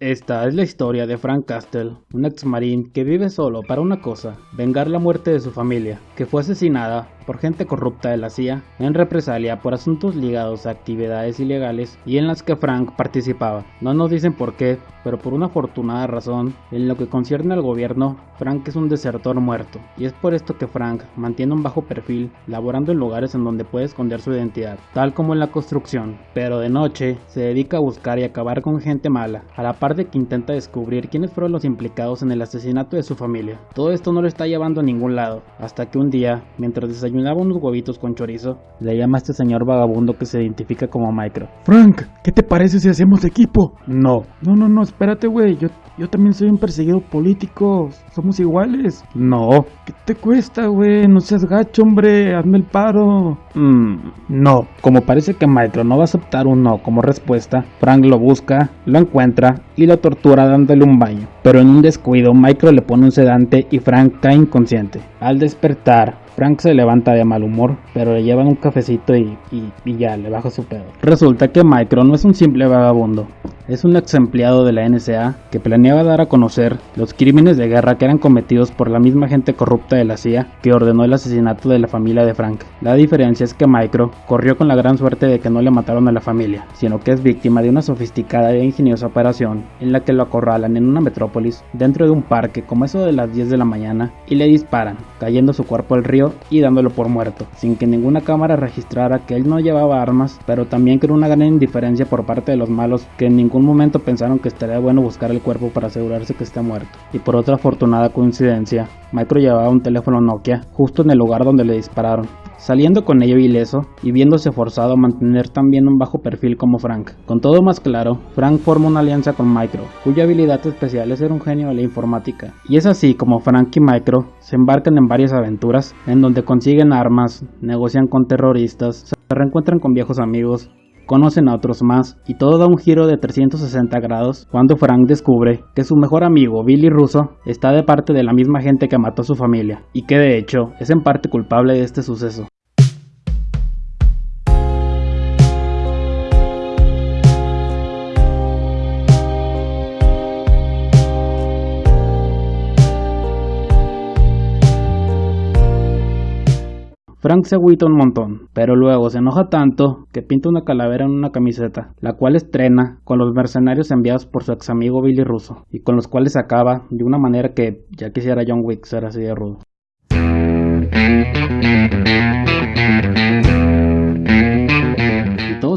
Esta es la historia de Frank Castle, un ex marín que vive solo para una cosa, vengar la muerte de su familia, que fue asesinada por gente corrupta de la CIA en represalia por asuntos ligados a actividades ilegales y en las que Frank participaba. No nos dicen por qué, pero por una afortunada razón, en lo que concierne al gobierno, Frank es un desertor muerto, y es por esto que Frank mantiene un bajo perfil, laborando en lugares en donde puede esconder su identidad, tal como en la construcción, pero de noche se dedica a buscar y acabar con gente mala, a la par de que intenta descubrir quiénes fueron los implicados en el asesinato de su familia. Todo esto no lo está llevando a ningún lado, hasta que un día, mientras desayunaba unos huevitos con chorizo, le llama a este señor vagabundo que se identifica como Micro. Frank, ¿qué te parece si hacemos equipo? No, No, no, no, espérate, güey. Yo, yo también soy un perseguido político. Somos iguales. no, ¿Qué te cuesta, güey? No seas gacho, hombre. Hazme el paro. Mm, no. Como parece que Micro no va a aceptar un no como respuesta, Frank lo busca, lo encuentra y lo tortura dándole un baño. Pero en un descuido, Micro le pone un sedante y Frank cae inconsciente. Al despertar, Frank se levanta de mal humor, pero le llevan un cafecito y, y- y ya, le baja su pedo. Resulta que Micro no es un simple vagabundo, es un ex empleado de la NSA que planeaba dar a conocer los crímenes de guerra que eran cometidos por la misma gente corrupta de la CIA que ordenó el asesinato de la familia de Frank. La diferencia es que Micro corrió con la gran suerte de que no le mataron a la familia, sino que es víctima de una sofisticada e ingeniosa operación en la que lo acorralan en una metrópolis dentro de un parque como eso de las 10 de la mañana y le disparan, cayendo su cuerpo al río y dándolo por muerto, sin que ninguna cámara registrara que él no llevaba armas, pero también con una gran indiferencia por parte de los malos que en ningún momento pensaron que estaría bueno buscar el cuerpo para asegurarse que está muerto. Y por otra afortunada coincidencia, Micro llevaba un teléfono Nokia justo en el lugar donde le dispararon, saliendo con ello ileso y viéndose forzado a mantener también un bajo perfil como Frank. Con todo más claro, Frank forma una alianza con Micro, cuya habilidad especial es ser un genio de la informática. Y es así como Frank y Micro se embarcan en varias aventuras, en donde consiguen armas, negocian con terroristas, se reencuentran con viejos amigos, conocen a otros más y todo da un giro de 360 grados cuando Frank descubre que su mejor amigo Billy Russo está de parte de la misma gente que mató a su familia y que de hecho es en parte culpable de este suceso. Frank se agüita un montón, pero luego se enoja tanto que pinta una calavera en una camiseta, la cual estrena con los mercenarios enviados por su ex amigo Billy Russo, y con los cuales acaba de una manera que ya quisiera John Wick ser así de rudo.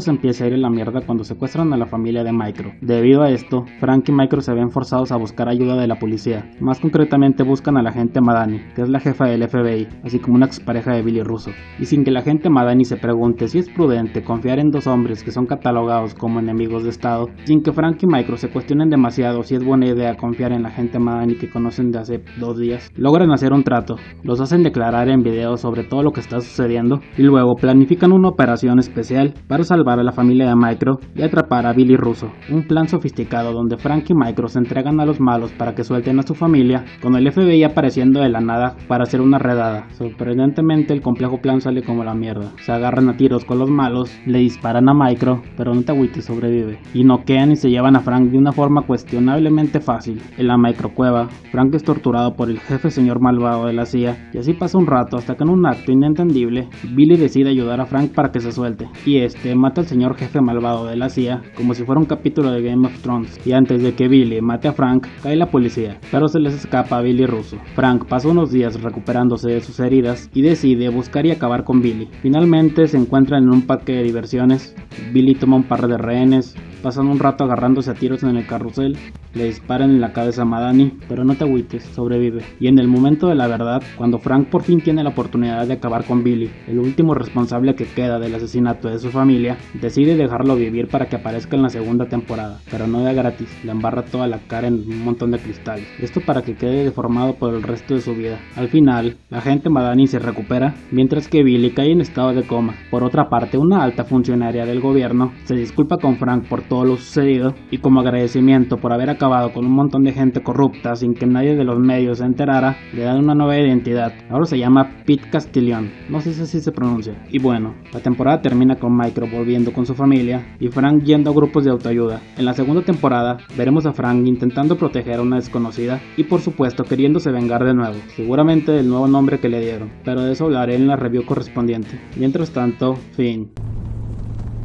Se empieza a ir en la mierda cuando secuestran a la familia de Micro. Debido a esto, Frank y Micro se ven forzados a buscar ayuda de la policía. Más concretamente buscan a la agente Madani, que es la jefa del FBI, así como una expareja de Billy Russo. Y sin que la agente Madani se pregunte si es prudente confiar en dos hombres que son catalogados como enemigos de Estado, sin que Frank y Micro se cuestionen demasiado si es buena idea confiar en la agente Madani que conocen de hace dos días, logran hacer un trato. Los hacen declarar en video sobre todo lo que está sucediendo y luego planifican una operación especial para salvar a la familia de Micro y atrapar a Billy Russo. Un plan sofisticado donde Frank y Micro se entregan a los malos para que suelten a su familia, con el FBI apareciendo de la nada para hacer una redada. Sorprendentemente el complejo plan sale como la mierda. Se agarran a tiros con los malos, le disparan a Micro, pero no te agüites, sobrevive. Y noquean y se llevan a Frank de una forma cuestionablemente fácil. En la microcueva, Frank es torturado por el jefe señor malvado de la CIA y así pasa un rato hasta que en un acto inentendible, Billy decide ayudar a Frank para que se suelte. Y este mata señor jefe malvado de la CIA como si fuera un capítulo de Game of Thrones. Y antes de que Billy mate a Frank, cae la policía, pero se les escapa a Billy Russo. Frank pasa unos días recuperándose de sus heridas y decide buscar y acabar con Billy. Finalmente se encuentran en un parque de diversiones. Billy toma un par de rehenes, pasan un rato agarrándose a tiros en el carrusel, le disparan en la cabeza a Madani, pero no te agüites, sobrevive. Y en el momento de la verdad, cuando Frank por fin tiene la oportunidad de acabar con Billy, el último responsable que queda del asesinato de su familia, decide dejarlo vivir para que aparezca en la segunda temporada, pero no de gratis, le embarra toda la cara en un montón de cristales. Esto para que quede deformado por el resto de su vida. Al final, la gente Madani se recupera, mientras que Billy cae en estado de coma. Por otra parte, una alta funcionaria del gobierno se disculpa con Frank por todo todo lo sucedido y como agradecimiento por haber acabado con un montón de gente corrupta sin que nadie de los medios se enterara, le dan una nueva identidad. Ahora se llama Pete Castillon, no sé si se pronuncia. Y bueno, la temporada termina con Micro volviendo con su familia y Frank yendo a grupos de autoayuda. En la segunda temporada veremos a Frank intentando proteger a una desconocida y por supuesto queriéndose vengar de nuevo, seguramente del nuevo nombre que le dieron, pero de eso hablaré en la review correspondiente. Mientras tanto, fin.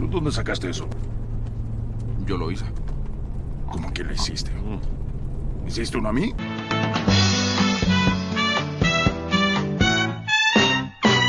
¿Dónde sacaste eso? Yo lo hice. ¿Cómo que lo hiciste? ¿Hiciste uno a mí?